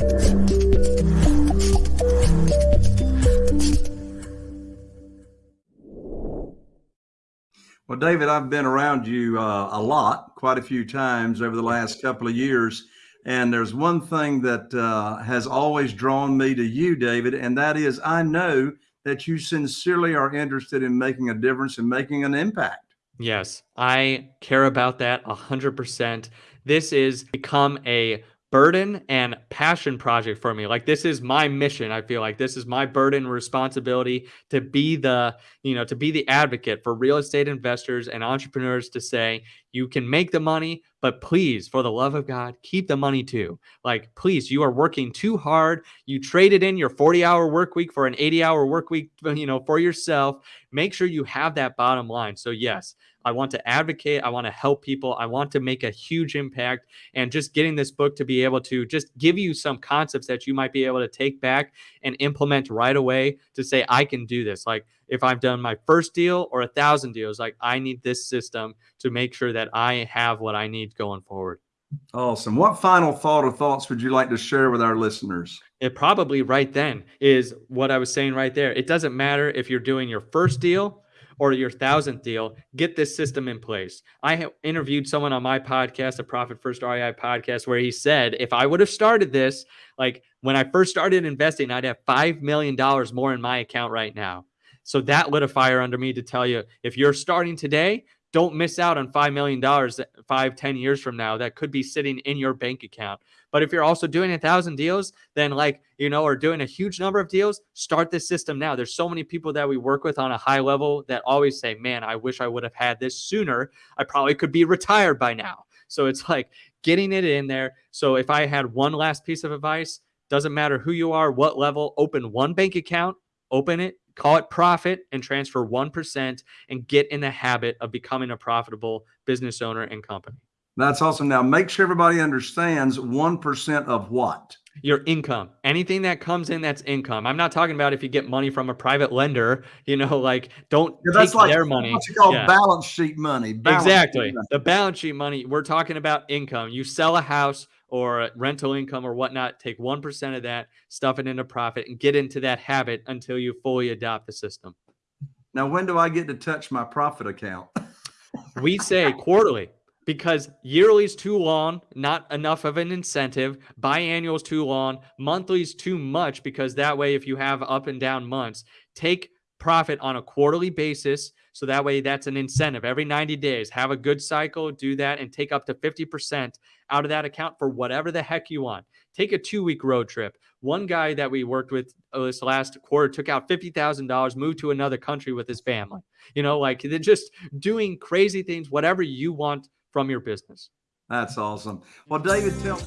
Well, David, I've been around you uh, a lot, quite a few times over the last couple of years. And there's one thing that uh, has always drawn me to you, David, and that is I know that you sincerely are interested in making a difference and making an impact. Yes, I care about that 100%. This is become a burden and passion project for me. Like this is my mission. I feel like this is my burden responsibility to be the, you know, to be the advocate for real estate investors and entrepreneurs to say, you can make the money, but please, for the love of God, keep the money too. Like, please, you are working too hard. You traded in your 40 hour work week for an 80 hour work week, uh, you know, for yourself. Make sure you have that bottom line. So, yes, I want to advocate. I want to help people. I want to make a huge impact. And just getting this book to be able to just give you some concepts that you might be able to take back and implement right away to say, I can do this. Like if I've done my first deal or a thousand deals, like I need this system to make sure that I have what I need going forward. Awesome. What final thought or thoughts would you like to share with our listeners? It probably right then is what I was saying right there. It doesn't matter if you're doing your first deal or your thousandth deal, get this system in place. I interviewed someone on my podcast, a Profit First REI podcast, where he said, if I would have started this, like when I first started investing, I'd have $5 million more in my account right now. So that lit a fire under me to tell you if you're starting today, don't miss out on $5 million five, 10 years from now that could be sitting in your bank account. But if you're also doing a thousand deals, then like, you know, or doing a huge number of deals, start this system now. There's so many people that we work with on a high level that always say, man, I wish I would have had this sooner. I probably could be retired by now. So it's like getting it in there. So if I had one last piece of advice, doesn't matter who you are, what level, open one bank account, open it, call it profit and transfer 1% and get in the habit of becoming a profitable business owner and company. That's awesome. Now, make sure everybody understands 1% of what? Your income. Anything that comes in that's income. I'm not talking about if you get money from a private lender, you know, like don't yeah, that's take like, their money. What's it called? Yeah. Balance sheet money. Balance exactly. Sheet money. The balance sheet money. We're talking about income. You sell a house or rental income or whatnot, take 1% of that, stuff it into profit, and get into that habit until you fully adopt the system. Now, when do I get to touch my profit account? we say quarterly because yearly is too long, not enough of an incentive. Biannual is too long. Monthly is too much because that way, if you have up and down months, take profit on a quarterly basis. So that way, that's an incentive. Every 90 days, have a good cycle, do that, and take up to 50% out of that account for whatever the heck you want. Take a two week road trip. One guy that we worked with uh, this last quarter took out $50,000, moved to another country with his family. You know, like they're just doing crazy things, whatever you want from your business. That's awesome. Well, David, tell.